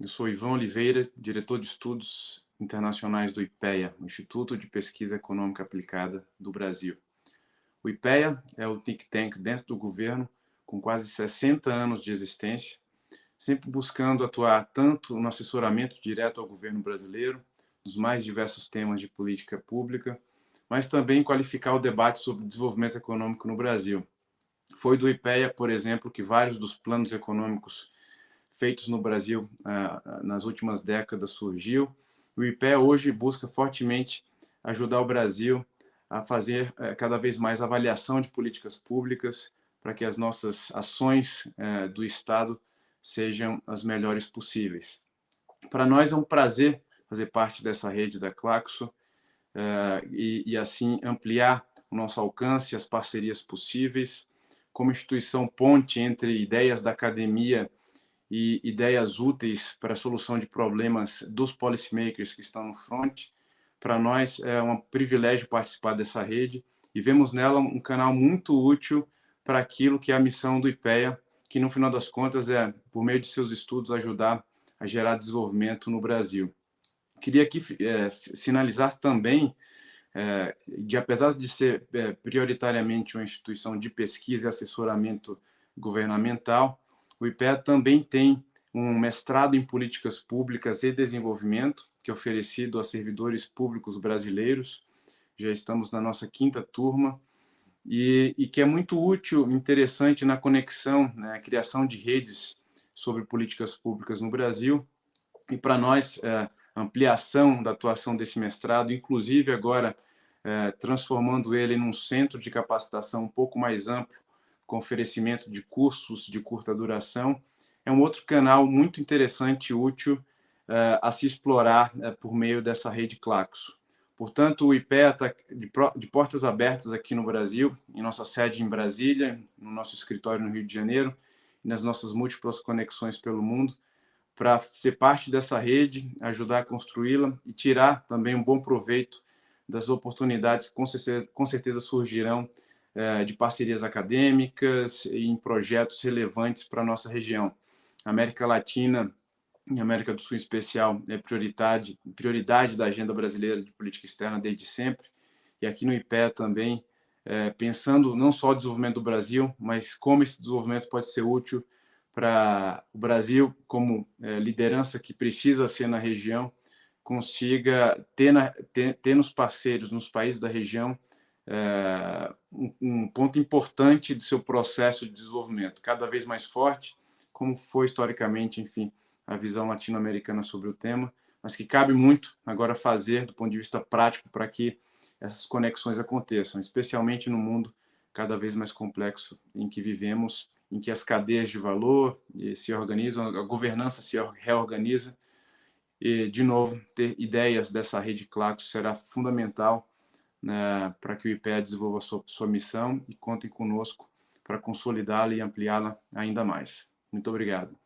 Eu sou Ivan Oliveira, diretor de estudos internacionais do IPEA, Instituto de Pesquisa Econômica Aplicada do Brasil. O IPEA é o think tank dentro do governo, com quase 60 anos de existência, sempre buscando atuar tanto no assessoramento direto ao governo brasileiro, nos mais diversos temas de política pública, mas também qualificar o debate sobre desenvolvimento econômico no Brasil. Foi do IPEA, por exemplo, que vários dos planos econômicos feitos no Brasil ah, ah, nas últimas décadas surgiu. O IPEA hoje busca fortemente ajudar o Brasil a fazer eh, cada vez mais avaliação de políticas públicas para que as nossas ações eh, do Estado sejam as melhores possíveis. Para nós é um prazer fazer parte dessa rede da Claxo eh, e, e assim ampliar o nosso alcance, as parcerias possíveis, como instituição ponte entre ideias da academia e ideias úteis para a solução de problemas dos policymakers que estão no front. Para nós é um privilégio participar dessa rede e vemos nela um canal muito útil para aquilo que é a missão do IPEA, que no final das contas é, por meio de seus estudos, ajudar a gerar desenvolvimento no Brasil. Queria aqui é, sinalizar também é, de apesar de ser é, prioritariamente uma instituição de pesquisa e assessoramento governamental, o IPEA também tem um mestrado em políticas públicas e desenvolvimento, que é oferecido a servidores públicos brasileiros. Já estamos na nossa quinta turma, e, e que é muito útil, interessante na conexão, né, criação de redes sobre políticas públicas no Brasil. E para nós, é, ampliação da atuação desse mestrado, inclusive agora é, transformando ele num centro de capacitação um pouco mais amplo, com oferecimento de cursos de curta duração, é um outro canal muito interessante e útil uh, a se explorar uh, por meio dessa rede Claxo. Portanto, o IPEA está de, de, portas abertas aqui no Brasil, em nossa sede em Brasília, no nosso escritório no Rio de Janeiro, nas nossas múltiplas conexões pelo mundo, para ser parte dessa rede, ajudar a construí-la e tirar também um bom proveito das oportunidades que com certeza, com certeza surgirão de parcerias acadêmicas e em projetos relevantes para a nossa região. A América Latina e América do Sul em especial é prioridade, prioridade da agenda brasileira de política externa desde sempre, e aqui no IPE também, é, pensando não só o desenvolvimento do Brasil, mas como esse desenvolvimento pode ser útil para o Brasil como é, liderança que precisa ser na região, consiga ter, na, ter, ter nos parceiros, nos países da região, é, um, um, ponto importante do seu processo de desenvolvimento, cada vez mais forte, como foi historicamente, enfim, a visão latino-americana sobre o tema, mas que cabe muito agora fazer do ponto de vista prático para que essas conexões aconteçam, especialmente no mundo cada vez mais complexo em que vivemos, em que as cadeias de valor se organizam, a governança se reorganiza, e, de novo, ter ideias dessa rede Clacos será fundamental né, para que o IPEA desenvolva sua, sua missão e contem conosco para consolidá-la e ampliá-la ainda mais. Muito obrigado.